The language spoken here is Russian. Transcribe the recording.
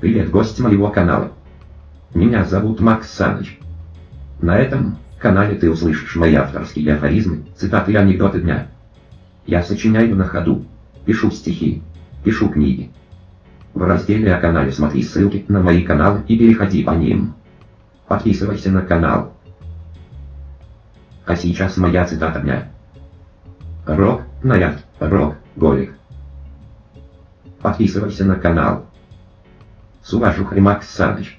Привет, гость моего канала. Меня зовут Макс Саныч. На этом канале ты услышишь мои авторские афоризмы, цитаты и анекдоты дня. Я сочиняю на ходу, пишу стихи, пишу книги. В разделе о канале смотри ссылки на мои каналы и переходи по ним. Подписывайся на канал. А сейчас моя цитата дня. Рок, наряд, рок, голик. Подписывайся на канал. Суважух Макс Саныч.